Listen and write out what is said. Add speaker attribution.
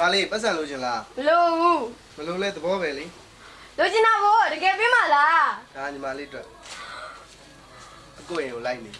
Speaker 1: မလေးပတ်စံလို့ချင်လား
Speaker 2: မလို့ဘူး
Speaker 1: မလို့လဲသဘောပဲလေ
Speaker 2: လိုချင်တာဗောတကယ်ပြင်းမလား
Speaker 1: ဒါညီမလေးအတွက်အကိုရင်ကိုလိုက်နေ